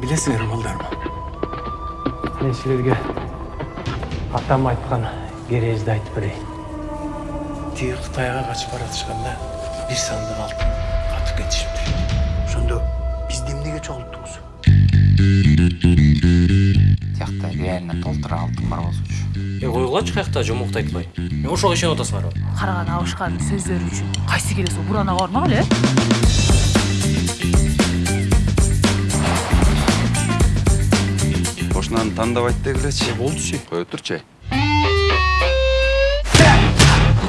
Білесіңер малдарым. мен силерге атам айткан керезди айтып берейин Тегі Қытайға қашып бара жатышқанда бір сандық алтын қатып кетішіпті. Сонда бізді емнеге чоғылттыңыз? тиякта реально толтура алтын бар болсочу Е, қойғылачы қаяқта жомоқты айтпай. Мен ошоға ишеніп атасыңар ба? караган абышканын сөздөрү үчүн кайсы келе сол буранага бармак эле ошонаны тандабайт дегилечи Болдучу. кое турчу ай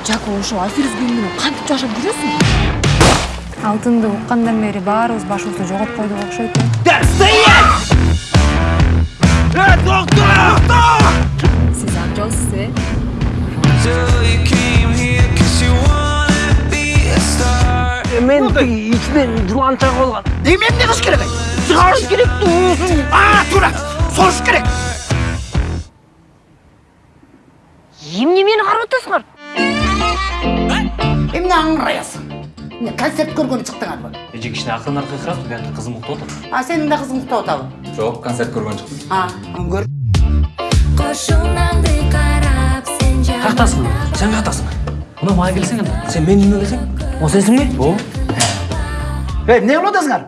жако ошол аферизм менен кантип жашап жүрөсүң алтынды уккандан бери баарыбыз башыбызды жогоп койдук окшойт сиз аңчалсыз э мен тиги ичинен жыланча болгон эмне кылыш керек ай? Чыгарыш керек туусун. А, тура. Сош керек. эмне мени карап атасыңар эмне аңыраясың эмне концерт көргөнү чыктыңарбы Эже кичине акырын аркырап, бияқта қызым ұйықтап отыр. а сенин да кызың уктап атабы жок концерт көргөн чыктым а көр Қошунаңды қарап сен Қаяқтасың? Сен қаяқтасың? Мына маған келсең енді. Сен менің үйіме келсең? Ол сенсің бе? О. Ей, эмне кылып атасыңар?